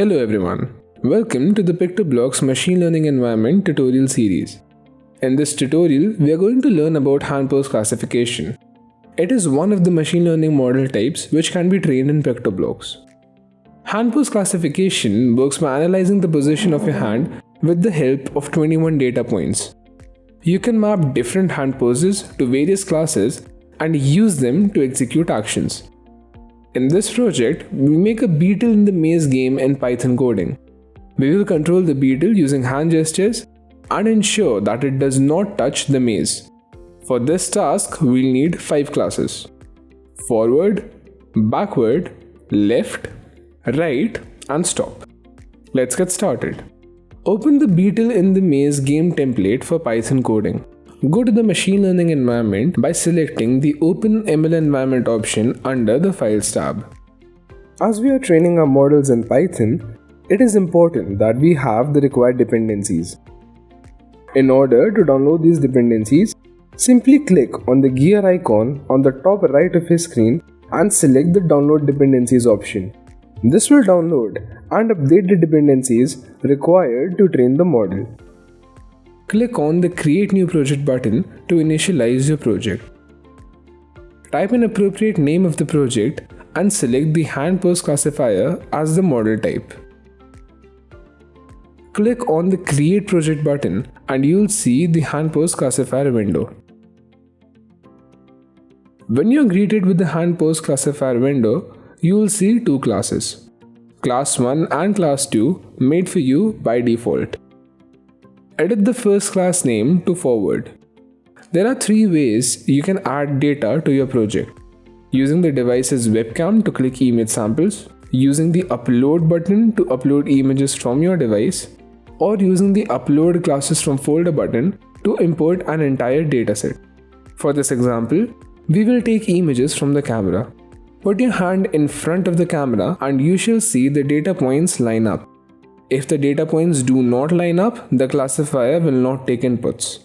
Hello everyone. Welcome to the PictoBlox Machine Learning Environment tutorial series. In this tutorial, we are going to learn about hand pose classification. It is one of the machine learning model types which can be trained in PictoBlox. Hand pose classification works by analyzing the position of your hand with the help of 21 data points. You can map different hand poses to various classes and use them to execute actions. In this project, we make a beetle in the maze game in Python coding. We will control the beetle using hand gestures and ensure that it does not touch the maze. For this task, we'll need 5 classes. Forward, backward, left, right and stop. Let's get started. Open the beetle in the maze game template for Python coding. Go to the machine learning environment by selecting the Open ML environment option under the Files tab. As we are training our models in Python, it is important that we have the required dependencies. In order to download these dependencies, simply click on the gear icon on the top right of your screen and select the Download Dependencies option. This will download and update the dependencies required to train the model click on the Create New Project button to initialize your project. Type an appropriate name of the project and select the hand pose classifier as the model type. Click on the Create Project button and you'll see the hand pose classifier window. When you're greeted with the hand pose classifier window, you'll see two classes, Class 1 and Class 2 made for you by default edit the first class name to forward. There are three ways you can add data to your project. Using the device's webcam to click image samples, using the upload button to upload images from your device, or using the upload classes from folder button to import an entire dataset. For this example, we will take images from the camera. Put your hand in front of the camera and you shall see the data points line up. If the data points do not line up, the classifier will not take inputs.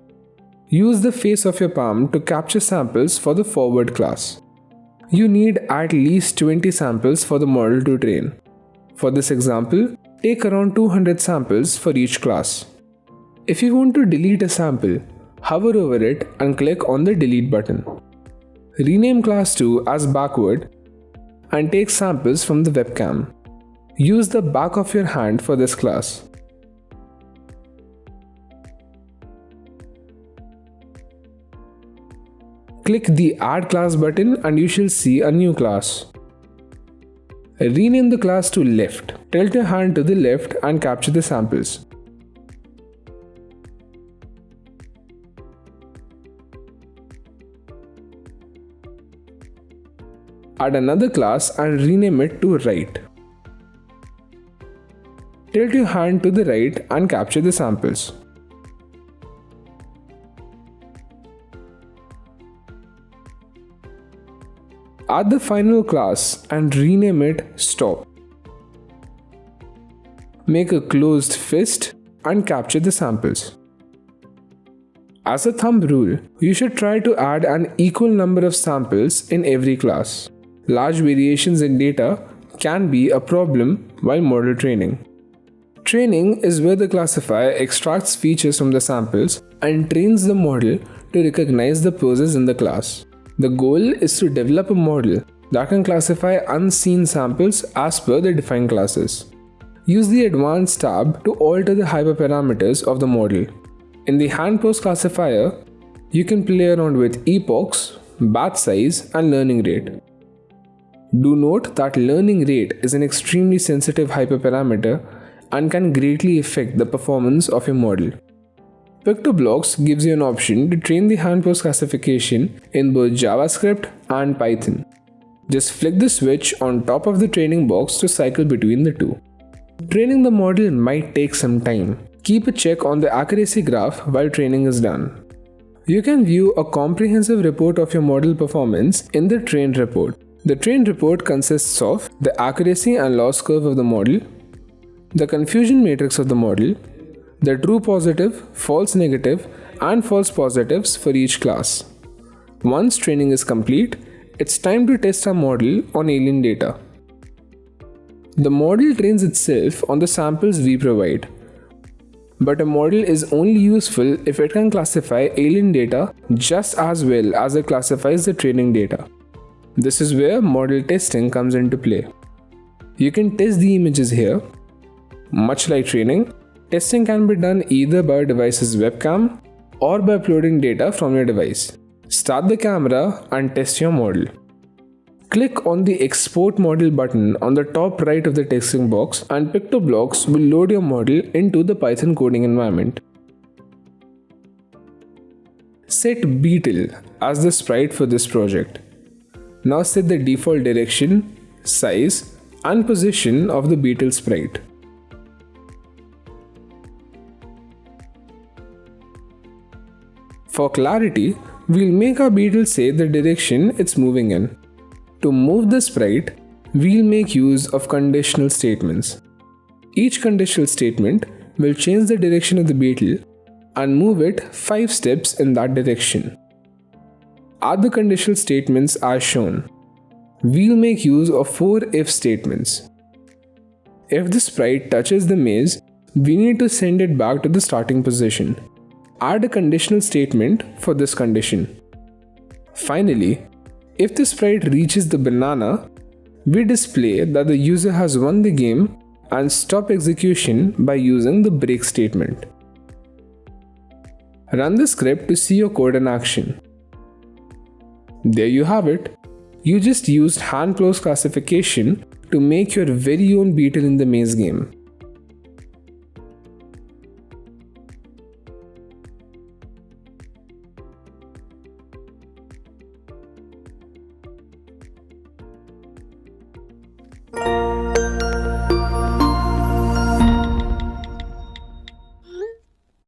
Use the face of your palm to capture samples for the forward class. You need at least 20 samples for the model to train. For this example, take around 200 samples for each class. If you want to delete a sample, hover over it and click on the delete button. Rename class 2 as backward and take samples from the webcam. Use the back of your hand for this class. Click the Add Class button and you shall see a new class. Rename the class to Left. Tilt your hand to the left and capture the samples. Add another class and rename it to Right. Tilt your hand to the right and capture the samples. Add the final class and rename it stop. Make a closed fist and capture the samples. As a thumb rule, you should try to add an equal number of samples in every class. Large variations in data can be a problem while model training. Training is where the classifier extracts features from the samples and trains the model to recognize the poses in the class. The goal is to develop a model that can classify unseen samples as per the defined classes. Use the Advanced tab to alter the hyperparameters of the model. In the hand pose classifier, you can play around with epochs, batch size and learning rate. Do note that learning rate is an extremely sensitive hyperparameter and can greatly affect the performance of your model. PictoBlox gives you an option to train the hand pose classification in both JavaScript and Python. Just flick the switch on top of the training box to cycle between the two. Training the model might take some time. Keep a check on the accuracy graph while training is done. You can view a comprehensive report of your model performance in the train report. The train report consists of the accuracy and loss curve of the model, the confusion matrix of the model, the true positive, false negative, and false positives for each class. Once training is complete, it's time to test our model on alien data. The model trains itself on the samples we provide. But a model is only useful if it can classify alien data just as well as it classifies the training data. This is where model testing comes into play. You can test the images here. Much like training, testing can be done either by a device's webcam or by uploading data from your device. Start the camera and test your model. Click on the Export Model button on the top right of the texting box and PictoBlox will load your model into the Python coding environment. Set Beetle as the sprite for this project. Now set the default direction, size and position of the Beetle sprite. For clarity, we'll make our beetle say the direction it's moving in. To move the sprite, we'll make use of conditional statements. Each conditional statement will change the direction of the beetle and move it 5 steps in that direction. Other conditional statements are shown. We'll make use of 4 if statements. If the sprite touches the maze, we need to send it back to the starting position. Add a conditional statement for this condition. Finally, if the sprite reaches the banana, we display that the user has won the game and stop execution by using the break statement. Run the script to see your code in action. There you have it. You just used hand pose classification to make your very own beetle in the maze game.